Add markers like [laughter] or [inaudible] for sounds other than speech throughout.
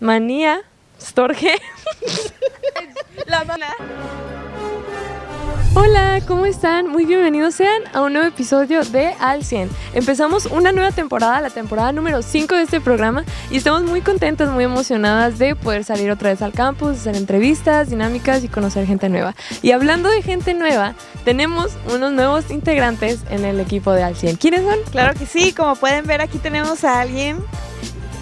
Manía, Storge. La mana. Hola, ¿cómo están? Muy bienvenidos sean a un nuevo episodio de Al 100. Empezamos una nueva temporada, la temporada número 5 de este programa y estamos muy contentas, muy emocionadas de poder salir otra vez al campus, hacer entrevistas, dinámicas y conocer gente nueva. Y hablando de gente nueva, tenemos unos nuevos integrantes en el equipo de Al 100. ¿Quiénes son? Claro que sí, como pueden ver aquí tenemos a alguien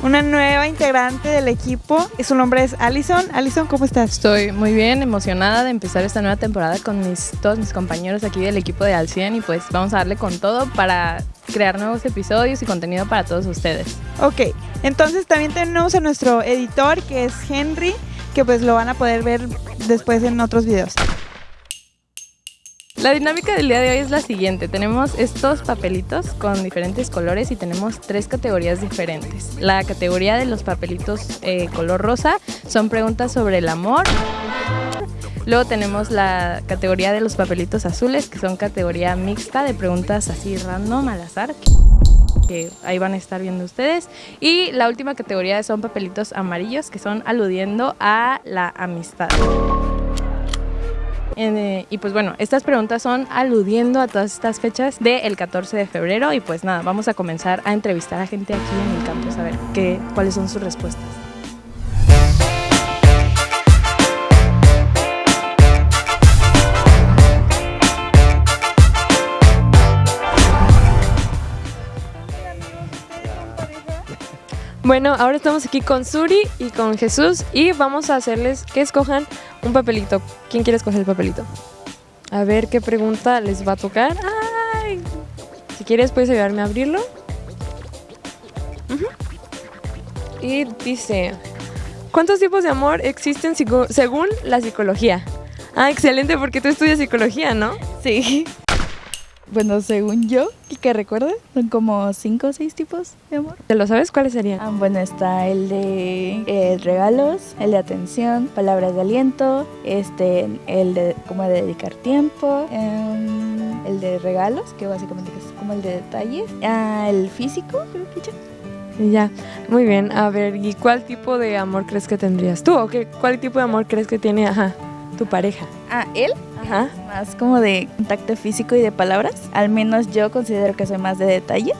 una nueva integrante del equipo. Su nombre es Alison. Alison, ¿cómo estás? Estoy muy bien, emocionada de empezar esta nueva temporada con mis, todos mis compañeros aquí del equipo de Al 100 y pues vamos a darle con todo para crear nuevos episodios y contenido para todos ustedes. Ok, entonces también tenemos a nuestro editor que es Henry, que pues lo van a poder ver después en otros videos. La dinámica del día de hoy es la siguiente. Tenemos estos papelitos con diferentes colores y tenemos tres categorías diferentes. La categoría de los papelitos eh, color rosa son preguntas sobre el amor. Luego tenemos la categoría de los papelitos azules, que son categoría mixta de preguntas así random al azar que ahí van a estar viendo ustedes. Y la última categoría son papelitos amarillos, que son aludiendo a la amistad. Eh, y pues bueno, estas preguntas son aludiendo a todas estas fechas del 14 de febrero y pues nada, vamos a comenzar a entrevistar a gente aquí en el campus a ver qué, cuáles son sus respuestas. Bueno, ahora estamos aquí con Suri y con Jesús y vamos a hacerles que escojan un papelito. ¿Quién quiere escoger el papelito? A ver qué pregunta les va a tocar. ¡Ay! Si quieres puedes ayudarme a abrirlo. Y dice, ¿cuántos tipos de amor existen según la psicología? Ah, excelente, porque tú estudias psicología, ¿no? Sí. Bueno, según yo, y que recuerde, son como cinco o seis tipos de amor. ¿Te lo sabes? ¿Cuáles serían? Ah, bueno, está el de eh, regalos, el de atención, palabras de aliento, este, el de como de dedicar tiempo, em, el de regalos, que básicamente es como el de detalles, ah, el físico, creo que ya. Ya, muy bien. A ver, ¿y cuál tipo de amor crees que tendrías tú? ¿O qué, cuál tipo de amor crees que tiene, ajá, tu pareja? Ah, él. Ajá. Más como de contacto físico y de palabras. Al menos yo considero que soy más de detalles.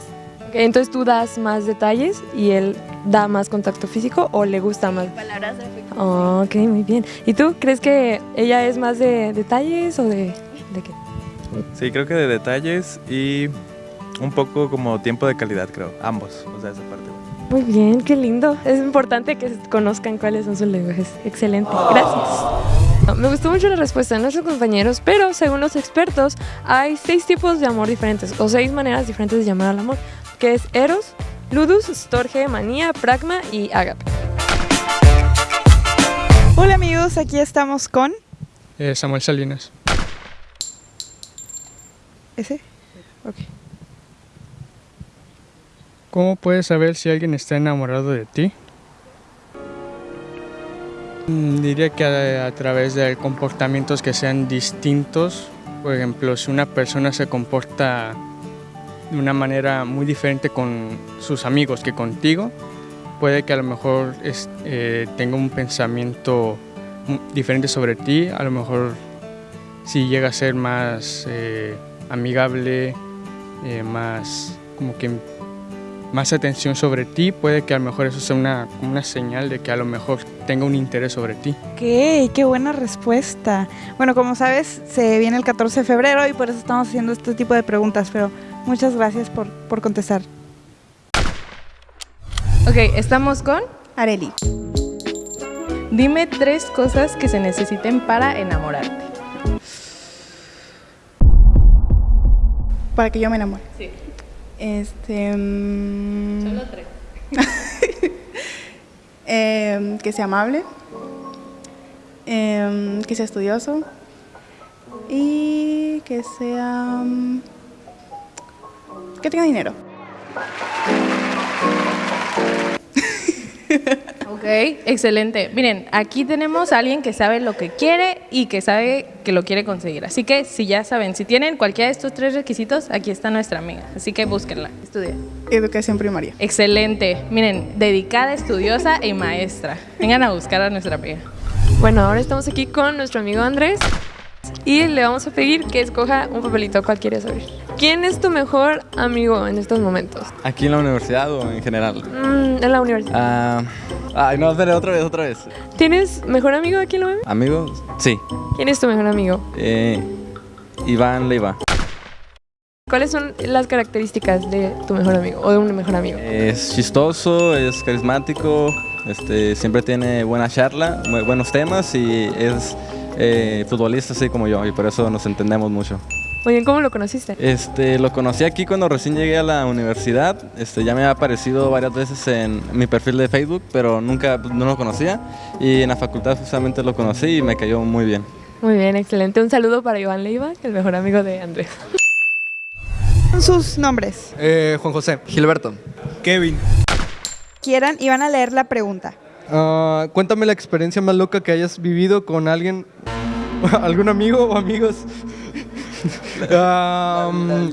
Okay, entonces tú das más detalles y él da más contacto físico o le gusta más. Palabras de afecto. Oh, ok, muy bien. ¿Y tú crees que ella es más de detalles o de, de qué? Sí, creo que de detalles y un poco como tiempo de calidad, creo. Ambos, o sea, esa parte. Muy bien, qué lindo. Es importante que conozcan cuáles son sus lenguajes. Excelente, gracias. Me gustó mucho la respuesta de nuestros compañeros, pero según los expertos, hay seis tipos de amor diferentes, o seis maneras diferentes de llamar al amor, que es Eros, Ludus, Storge, Manía, Pragma y Agape. Hola amigos, aquí estamos con... Eh, Samuel Salinas. ¿Ese? Ok. ¿Cómo puedes saber si alguien está enamorado de ti? Mm, Diría que a, a, través de comportamientos que sean distintos. Por ejemplo, si una persona se comporta de una manera muy diferente con sus amigos que contigo, puede que a lo mejor es, eh, tenga un pensamiento diferente sobre ti. A lo mejor si llega a ser más eh, amigable, eh, más como que más atención sobre ti, puede que a lo mejor eso sea una, una señal de que a lo mejor tenga un interés sobre ti. Ok, qué buena respuesta. Bueno, como sabes, se viene el 14 de febrero y por eso estamos haciendo este tipo de preguntas, pero muchas gracias por, por contestar. Ok, estamos con Areli. Dime tres cosas que se necesiten para enamorarte. Para que yo me enamore. Sí. Este. mm, Solo tres. [laughs] em, que sea amable. em, que sea estudioso. Y que sea. mm, que tenga dinero. [laughs] Excelente. Miren, aquí tenemos a alguien que sabe lo que quiere y que sabe que lo quiere conseguir. Así que si ya saben, si tienen cualquiera de estos tres requisitos, aquí está nuestra amiga. Así que búsquenla, estudia. Educación primaria. Excelente. Miren, dedicada, estudiosa y maestra. Vengan a buscar a nuestra amiga. Bueno, ahora estamos aquí con nuestro amigo Andrés y le vamos a pedir que escoja un papelito cual quiere saber. ¿Quién es tu mejor amigo en estos momentos? ¿Aquí en la universidad o en general? Mm, en la universidad. Ah, ay, no, espere, otra vez, otra vez. ¿Tienes mejor amigo aquí en la UEM? ¿Amigos? Sí. ¿Quién es tu mejor amigo? Eh, Iván Leiva. ¿Cuáles son las características de tu mejor amigo o de un mejor amigo? Es chistoso, es carismático, este, siempre tiene buena charla, muy buenos temas y es eh, futbolista así como yo y por eso nos entendemos mucho. Muy bien, ¿cómo lo conociste? Este, lo conocí aquí cuando recién llegué a la universidad. Este, ya me ha aparecido varias veces en mi perfil de Facebook, pero nunca pues, no lo conocía. Y en la facultad justamente lo conocí y me cayó muy bien. Muy bien, excelente. Un saludo para Iván Leiva, el mejor amigo de Andrés. Son sus nombres. Eh, Juan José. Gilberto. Kevin. Quieran y van a leer la pregunta. Ah, cuéntame la experiencia más loca que hayas vivido con alguien, [laughs] algún amigo o amigos um, la,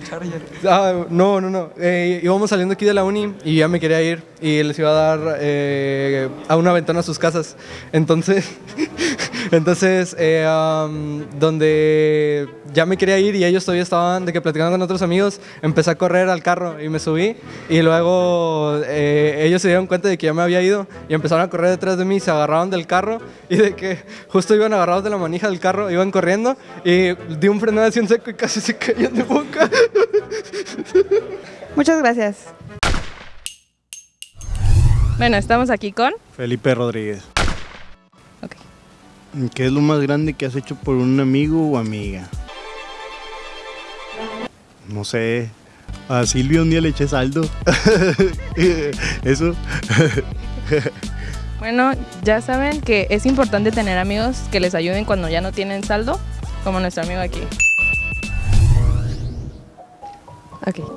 la ah, no, no, no. Eh, íbamos saliendo aquí de la uni y ya me quería ir y les iba a dar eh, a una ventana a sus casas. Entonces, [laughs] entonces eh, donde ya me quería ir y ellos todavía estaban de que platicando con otros amigos, empecé a correr al carro y me subí y luego eh, ellos se dieron cuenta de que ya me había ido y empezaron a correr detrás de mí, se agarraron del carro y de que justo iban agarrados de la manija del carro, iban corriendo y di un frenado de 100 taco y casi se caían de boca. [laughs] Muchas gracias. Bueno, estamos aquí con... Felipe Rodríguez. Ok. ¿Qué es lo más grande que has hecho por un amigo o amiga? No sé, a Silvio un día le eché saldo. [laughs] Eso. [laughs] bueno, ya saben que es importante tener amigos que les ayuden cuando ya no tienen saldo, como nuestro amigo aquí.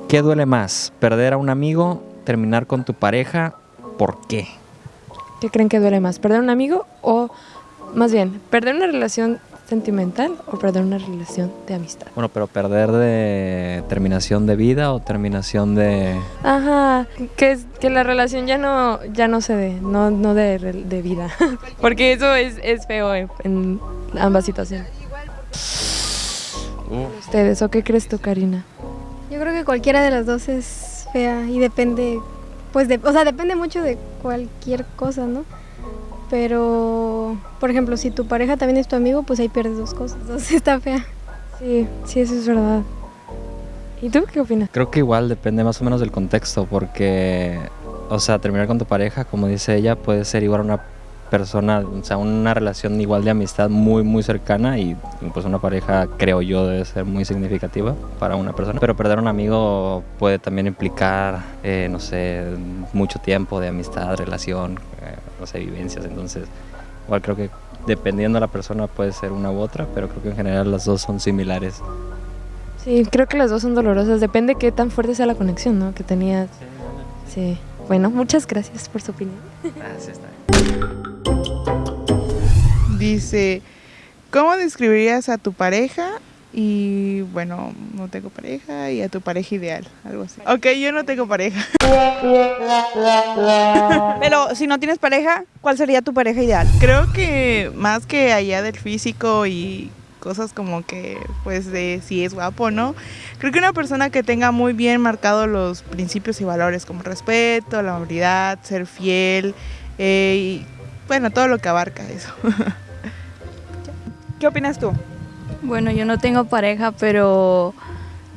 ¿Qué duele más? ¿Perder a un amigo? ¿Terminar con tu pareja? ¿Por qué? ¿Qué creen que duele más? ¿Perder un amigo o, más bien, perder una relación sentimental o perder una relación de amistad? Bueno, pero perder de terminación de vida o terminación de... Ajá, que, es, que la relación ya no, ya no se dé, no, no de, de vida. [laughs] Porque eso es, es feo en, en ambas situaciones. ¿Ustedes o qué crees tú, Karina? Yo creo que cualquiera de las dos es fea y depende, pues, de, o sea, depende mucho de cualquier cosa, ¿no? Pero, por ejemplo, si tu pareja también es tu amigo, pues ahí pierdes dos cosas, [laughs] entonces está fea. Sí, sí, eso es verdad. ¿Y tú qué opinas? Creo que igual depende más o menos del contexto, porque, o sea, terminar con tu pareja, como dice ella, puede ser igual una persona, o sea, una relación igual de amistad muy, muy cercana y pues una pareja, creo yo, debe ser muy significativa para una persona. Pero perder un amigo puede también implicar, eh, no sé, mucho tiempo de amistad, relación, eh, no sé, vivencias, entonces, igual creo que dependiendo de la persona puede ser una u otra, pero creo que en general las dos son similares. Sí, creo que las dos son dolorosas. Depende qué tan fuerte sea la conexión, ¿no? Que tenías. Sí. Bueno, muchas gracias por su opinión. Gracias, Dice, ¿cómo describirías a tu pareja? Y bueno, no tengo pareja y a tu pareja ideal, algo así. Ok, yo no tengo pareja. [laughs] Pero si no tienes pareja, ¿cuál sería tu pareja ideal? Creo que más que allá del físico y cosas como que, pues, de si es guapo o no, creo que una persona que tenga muy bien marcados los principios y valores como respeto, la amabilidad, ser fiel eh, y, bueno, todo lo que abarca eso. [laughs] ¿Qué opinas tú? Bueno, yo no tengo pareja, pero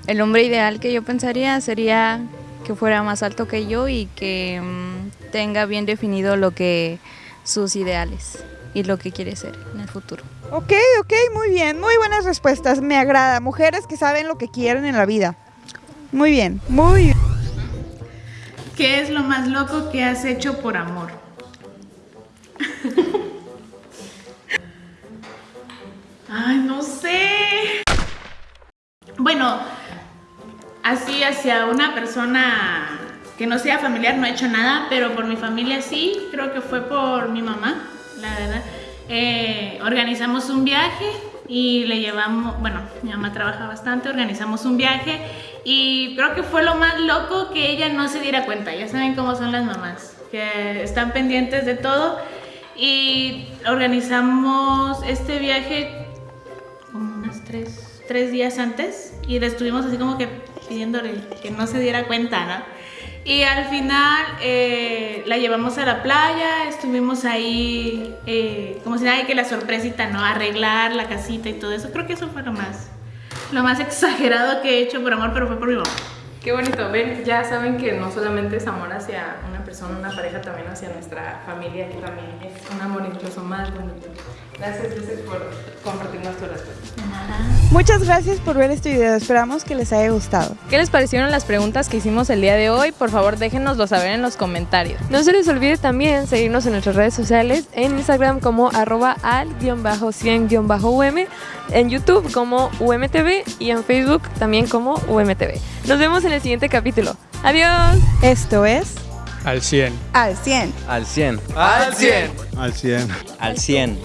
el hombre ideal que yo pensaría sería que fuera más alto que yo y que mm, tenga bien definido lo que sus ideales y lo que quiere ser en el futuro. Ok, ok, muy bien, muy buenas respuestas, me agrada. Mujeres que saben lo que quieren en la vida. Muy bien, muy bien. ¿Qué es lo más loco que has hecho por amor? No sé. Bueno, así hacia una persona que no sea familiar no he hecho nada, pero por mi familia sí, creo que fue por mi mamá, la verdad. Eh, organizamos un viaje y le llevamos, bueno, mi mamá trabaja bastante, organizamos un viaje y creo que fue lo más loco que ella no se diera cuenta, ya saben cómo son las mamás, que están pendientes de todo y organizamos este viaje tres, días antes y le estuvimos así como que pidiéndole que no se diera cuenta, ¿no? Y al final eh, la llevamos a la playa, estuvimos ahí, eh, como si nada, que la sorpresita, ¿no? Arreglar la casita y todo eso. Creo que eso fue lo más, lo más [laughs] exagerado que he hecho por amor, pero fue por mi mamá. Qué bonito, ven, ya saben que no solamente es amor hacia una persona, una pareja, también hacia nuestra familia, que también es un amor incluso más bonito. Gracias, Luces, por compartirnos tu respuesta. Muchas gracias por ver este video, esperamos que les haya gustado. ¿Qué les parecieron las preguntas que hicimos el día de hoy? Por favor, déjenoslo saber en los comentarios. No se les olvide también seguirnos en nuestras redes sociales, en Instagram como arroba al-100-um, en YouTube como UMTV y en Facebook también como UMTV. Nos vemos en el siguiente capítulo. Adiós. Esto es Al 100. Al 100. Al 100. Al 100. Al 100. Al 100.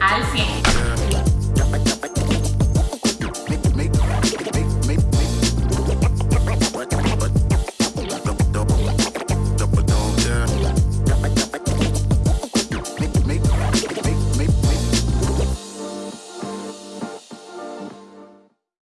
Al 100.